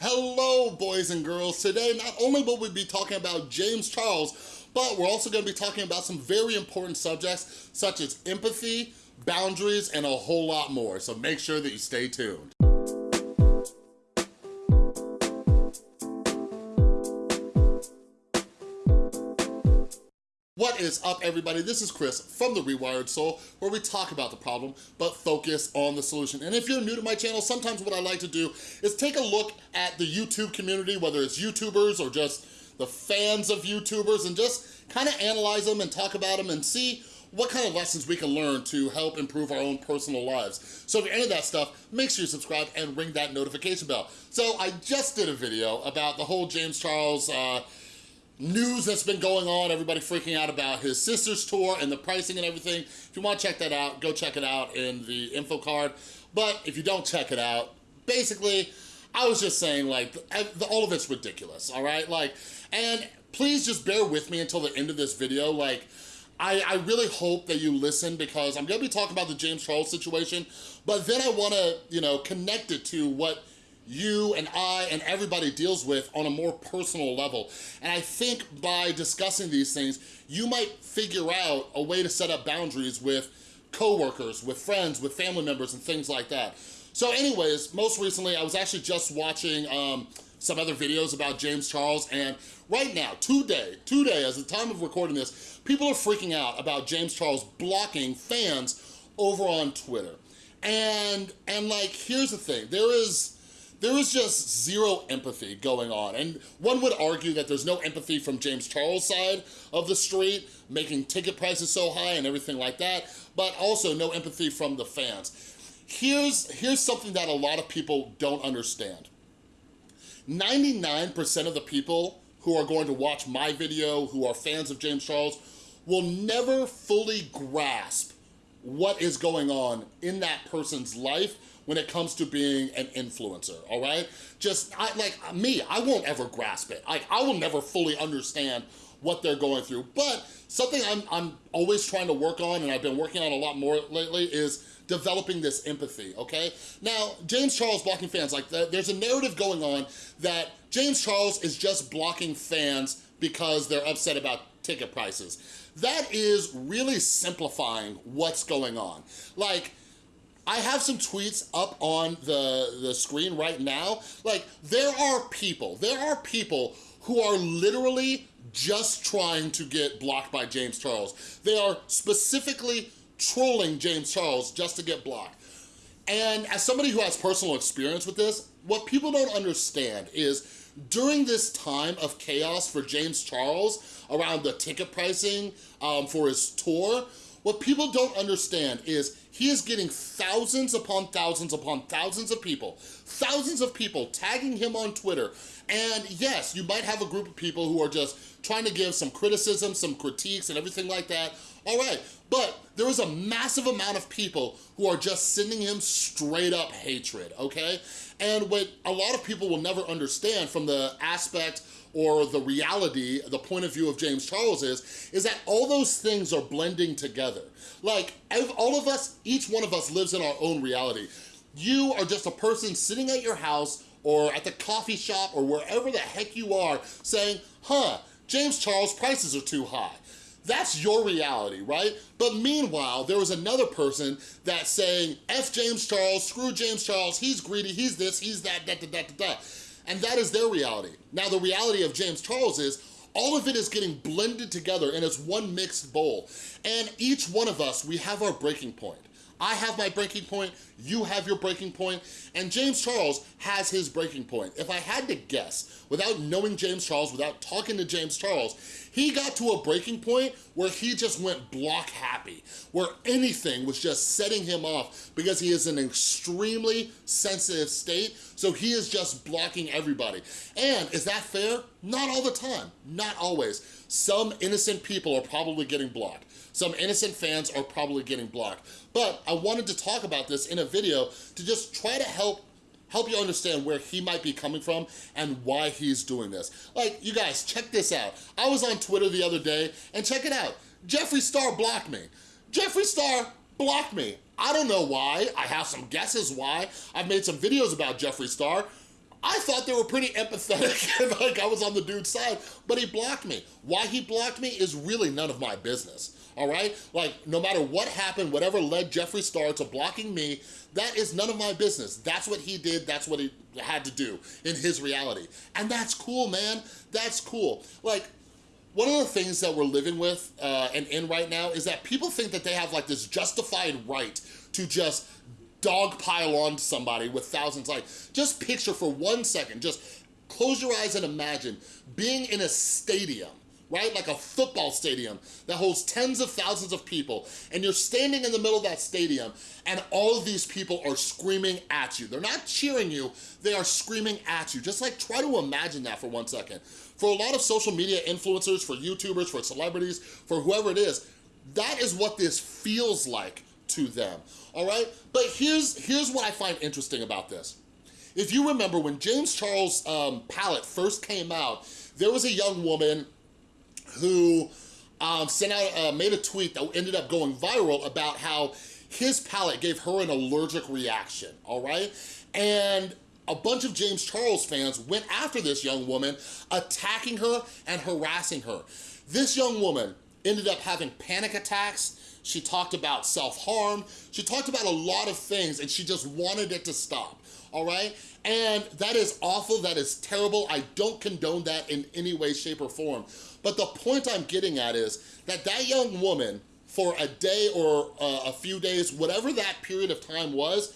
Hello, boys and girls. Today, not only will we be talking about James Charles, but we're also gonna be talking about some very important subjects such as empathy, boundaries, and a whole lot more. So make sure that you stay tuned. Is up, everybody? This is Chris from The Rewired Soul, where we talk about the problem, but focus on the solution. And if you're new to my channel, sometimes what I like to do is take a look at the YouTube community, whether it's YouTubers or just the fans of YouTubers, and just kind of analyze them and talk about them and see what kind of lessons we can learn to help improve our own personal lives. So if you're into that stuff, make sure you subscribe and ring that notification bell. So I just did a video about the whole James Charles uh, news that's been going on, everybody freaking out about his sister's tour and the pricing and everything. If you wanna check that out, go check it out in the info card. But if you don't check it out, basically, I was just saying like, all of it's ridiculous, all right? Like, and please just bear with me until the end of this video. Like, I, I really hope that you listen because I'm gonna be talking about the James Charles situation, but then I wanna, you know, connect it to what you and I and everybody deals with on a more personal level. And I think by discussing these things, you might figure out a way to set up boundaries with coworkers, with friends, with family members, and things like that. So anyways, most recently, I was actually just watching um, some other videos about James Charles, and right now, today, today, as the time of recording this, people are freaking out about James Charles blocking fans over on Twitter. And, and like, here's the thing, there is, there is just zero empathy going on. And one would argue that there's no empathy from James Charles' side of the street, making ticket prices so high and everything like that, but also no empathy from the fans. Here's, here's something that a lot of people don't understand. 99% of the people who are going to watch my video, who are fans of James Charles, will never fully grasp what is going on in that person's life when it comes to being an influencer, all right? Just, I, like me, I won't ever grasp it. I, I will never fully understand what they're going through. But something I'm, I'm always trying to work on, and I've been working on a lot more lately, is developing this empathy, okay? Now, James Charles blocking fans, like there's a narrative going on that James Charles is just blocking fans because they're upset about ticket prices. That is really simplifying what's going on. Like, I have some tweets up on the, the screen right now. Like, there are people, there are people who are literally just trying to get blocked by James Charles. They are specifically trolling James Charles just to get blocked. And as somebody who has personal experience with this, what people don't understand is during this time of chaos for James Charles around the ticket pricing um, for his tour, what people don't understand is he is getting thousands upon thousands upon thousands of people, thousands of people tagging him on Twitter. And yes, you might have a group of people who are just trying to give some criticism, some critiques and everything like that. All right, but there is a massive amount of people who are just sending him straight up hatred, okay? And what a lot of people will never understand from the aspect or the reality, the point of view of James Charles is, is that all those things are blending together. Like, all of us, each one of us lives in our own reality. You are just a person sitting at your house or at the coffee shop or wherever the heck you are saying, huh, James Charles prices are too high. That's your reality, right? But meanwhile, there was another person that's saying, F James Charles, screw James Charles, he's greedy, he's this, he's that, da da da da da. And that is their reality. Now, the reality of James Charles is all of it is getting blended together and it's one mixed bowl. And each one of us, we have our breaking point. I have my breaking point, you have your breaking point, and James Charles has his breaking point. If I had to guess, without knowing James Charles, without talking to James Charles, he got to a breaking point where he just went block happy, where anything was just setting him off because he is in an extremely sensitive state, so he is just blocking everybody. And is that fair? Not all the time, not always. Some innocent people are probably getting blocked. Some innocent fans are probably getting blocked. But I wanted to talk about this in a video to just try to help help you understand where he might be coming from and why he's doing this. Like, you guys, check this out. I was on Twitter the other day, and check it out. Jeffree Star blocked me. Jeffree Star blocked me. I don't know why. I have some guesses why. I've made some videos about Jeffree Star. I thought they were pretty empathetic like I was on the dude's side, but he blocked me. Why he blocked me is really none of my business all right? Like, no matter what happened, whatever led Jeffree Star to blocking me, that is none of my business. That's what he did, that's what he had to do in his reality. And that's cool, man, that's cool. Like, one of the things that we're living with uh, and in right now is that people think that they have like this justified right to just dogpile on somebody with thousands like, just picture for one second, just close your eyes and imagine being in a stadium right? Like a football stadium that holds tens of thousands of people and you're standing in the middle of that stadium and all of these people are screaming at you. They're not cheering you, they are screaming at you. Just like try to imagine that for one second. For a lot of social media influencers, for YouTubers, for celebrities, for whoever it is, that is what this feels like to them, all right? But here's, here's what I find interesting about this. If you remember when James Charles' um, palette first came out, there was a young woman who um, sent out, uh, made a tweet that ended up going viral about how his palette gave her an allergic reaction, all right? And a bunch of James Charles fans went after this young woman, attacking her and harassing her. This young woman ended up having panic attacks. She talked about self-harm. She talked about a lot of things and she just wanted it to stop, all right? And that is awful, that is terrible. I don't condone that in any way, shape, or form. But the point I'm getting at is that that young woman, for a day or uh, a few days, whatever that period of time was,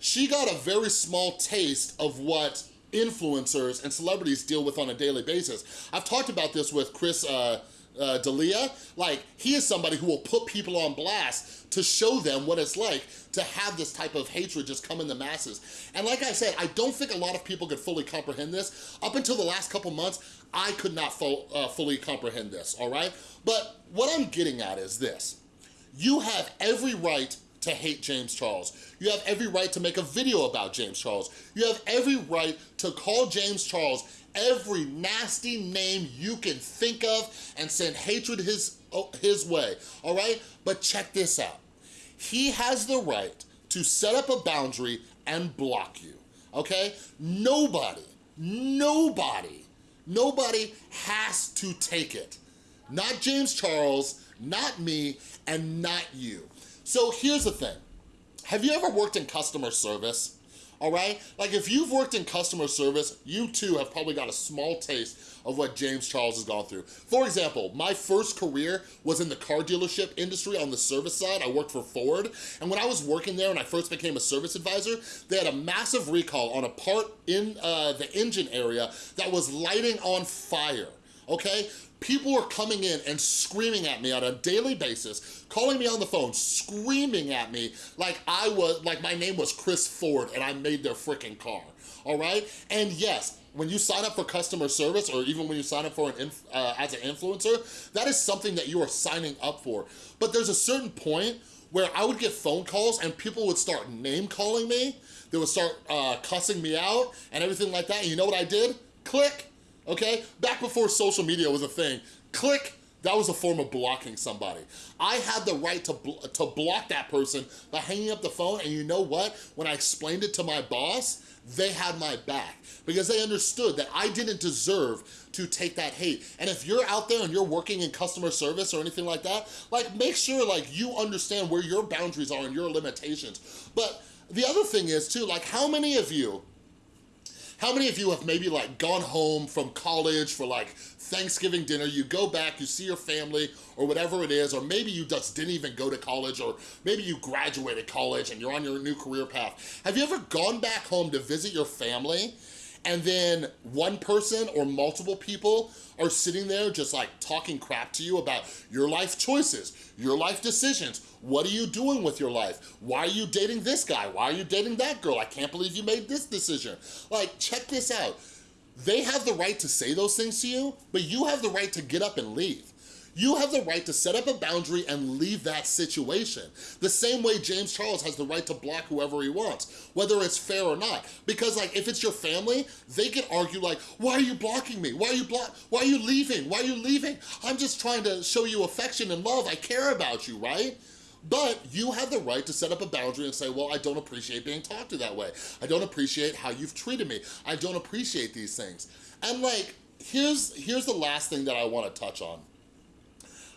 she got a very small taste of what influencers and celebrities deal with on a daily basis. I've talked about this with Chris uh, uh, D'Elia, like he is somebody who will put people on blast to show them what it's like to have this type of hatred just come in the masses. And like I said, I don't think a lot of people could fully comprehend this. Up until the last couple months, I could not uh, fully comprehend this, all right? But what I'm getting at is this. You have every right to hate James Charles. You have every right to make a video about James Charles. You have every right to call James Charles every nasty name you can think of and send hatred his, oh, his way, all right? But check this out. He has the right to set up a boundary and block you, okay? Nobody, nobody, nobody has to take it. Not James Charles, not me, and not you. So here's the thing. Have you ever worked in customer service? All right? Like if you've worked in customer service, you too have probably got a small taste of what James Charles has gone through. For example, my first career was in the car dealership industry on the service side. I worked for Ford, and when I was working there and I first became a service advisor, they had a massive recall on a part in uh, the engine area that was lighting on fire okay? People were coming in and screaming at me on a daily basis, calling me on the phone, screaming at me like I was, like my name was Chris Ford and I made their freaking car, all right? And yes, when you sign up for customer service or even when you sign up for an uh, as an influencer, that is something that you are signing up for. But there's a certain point where I would get phone calls and people would start name calling me, they would start uh, cussing me out and everything like that. And you know what I did? Click okay? Back before social media was a thing, click, that was a form of blocking somebody. I had the right to, bl to block that person by hanging up the phone, and you know what? When I explained it to my boss, they had my back because they understood that I didn't deserve to take that hate. And if you're out there and you're working in customer service or anything like that, like make sure like you understand where your boundaries are and your limitations. But the other thing is too, like how many of you how many of you have maybe like gone home from college for like Thanksgiving dinner, you go back, you see your family or whatever it is, or maybe you just didn't even go to college or maybe you graduated college and you're on your new career path. Have you ever gone back home to visit your family and then one person or multiple people are sitting there just like talking crap to you about your life choices, your life decisions, what are you doing with your life? Why are you dating this guy? Why are you dating that girl? I can't believe you made this decision. Like, check this out. They have the right to say those things to you, but you have the right to get up and leave. You have the right to set up a boundary and leave that situation. The same way James Charles has the right to block whoever he wants, whether it's fair or not. Because like, if it's your family, they can argue like, why are you blocking me? Why are you block? Why are you leaving? Why are you leaving? I'm just trying to show you affection and love. I care about you, right? But you have the right to set up a boundary and say, well, I don't appreciate being talked to that way. I don't appreciate how you've treated me. I don't appreciate these things. And like, here's, here's the last thing that I wanna touch on.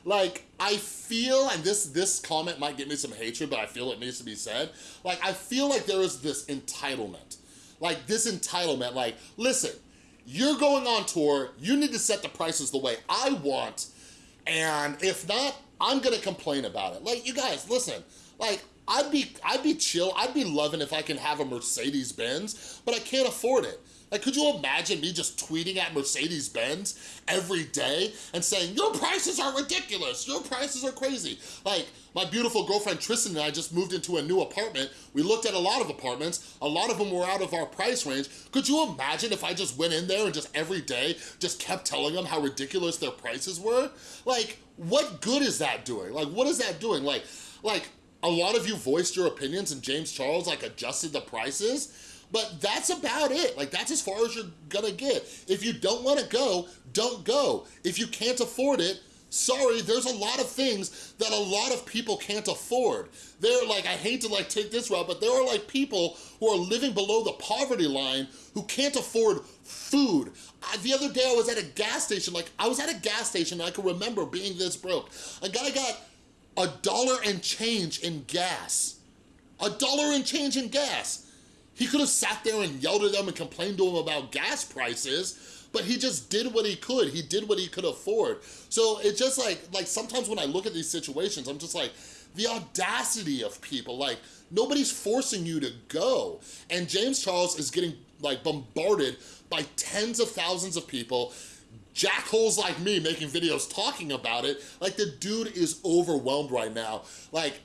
Like, I feel, and this, this comment might get me some hatred, but I feel it needs to be said. Like, I feel like there is this entitlement. Like, this entitlement, like, listen, you're going on tour, you need to set the prices the way I want, and if not, I'm gonna complain about it. Like, you guys, listen, like, I'd be, I'd be chill, I'd be loving if I can have a Mercedes-Benz, but I can't afford it. Like, could you imagine me just tweeting at Mercedes-Benz every day and saying, your prices are ridiculous, your prices are crazy. Like, my beautiful girlfriend Tristan and I just moved into a new apartment. We looked at a lot of apartments. A lot of them were out of our price range. Could you imagine if I just went in there and just every day just kept telling them how ridiculous their prices were? Like, what good is that doing? Like, what is that doing? Like, like a lot of you voiced your opinions and James Charles like adjusted the prices, but that's about it. Like that's as far as you're gonna get. If you don't wanna go, don't go. If you can't afford it, sorry, there's a lot of things that a lot of people can't afford. They're like, I hate to like take this route, but there are like people who are living below the poverty line who can't afford food. I, the other day I was at a gas station, like I was at a gas station I can remember being this broke. A guy got a dollar and change in gas. A dollar and change in gas. He could have sat there and yelled at them and complained to them about gas prices, but he just did what he could. He did what he could afford. So it's just like, like sometimes when I look at these situations, I'm just like, the audacity of people, like nobody's forcing you to go. And James Charles is getting like bombarded by tens of thousands of people jackholes like me making videos talking about it. Like the dude is overwhelmed right now. Like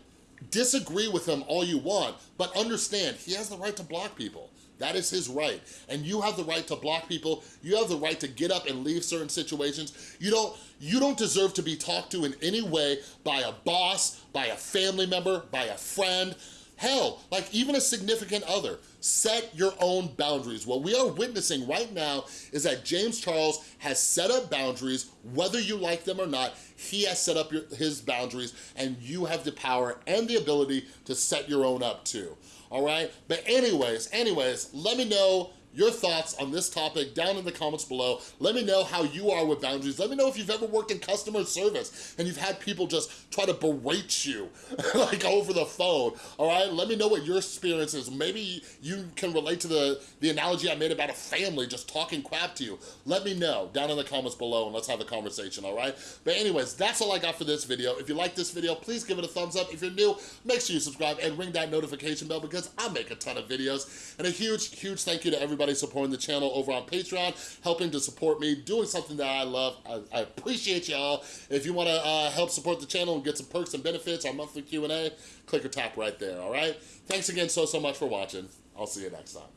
disagree with him all you want, but understand he has the right to block people. That is his right. And you have the right to block people. You have the right to get up and leave certain situations. You don't, you don't deserve to be talked to in any way by a boss, by a family member, by a friend, Hell, like even a significant other, set your own boundaries. What we are witnessing right now is that James Charles has set up boundaries, whether you like them or not, he has set up your, his boundaries and you have the power and the ability to set your own up too, all right? But anyways, anyways, let me know your thoughts on this topic down in the comments below. Let me know how you are with boundaries. Let me know if you've ever worked in customer service and you've had people just try to berate you like over the phone, all right? Let me know what your experience is. Maybe you can relate to the, the analogy I made about a family just talking crap to you. Let me know down in the comments below and let's have a conversation, all right? But anyways, that's all I got for this video. If you like this video, please give it a thumbs up. If you're new, make sure you subscribe and ring that notification bell because I make a ton of videos. And a huge, huge thank you to everybody everybody supporting the channel over on Patreon, helping to support me, doing something that I love. I, I appreciate y'all. If you wanna uh, help support the channel and get some perks and benefits, our monthly Q&A, click or tap right there, all right? Thanks again so, so much for watching. I'll see you next time.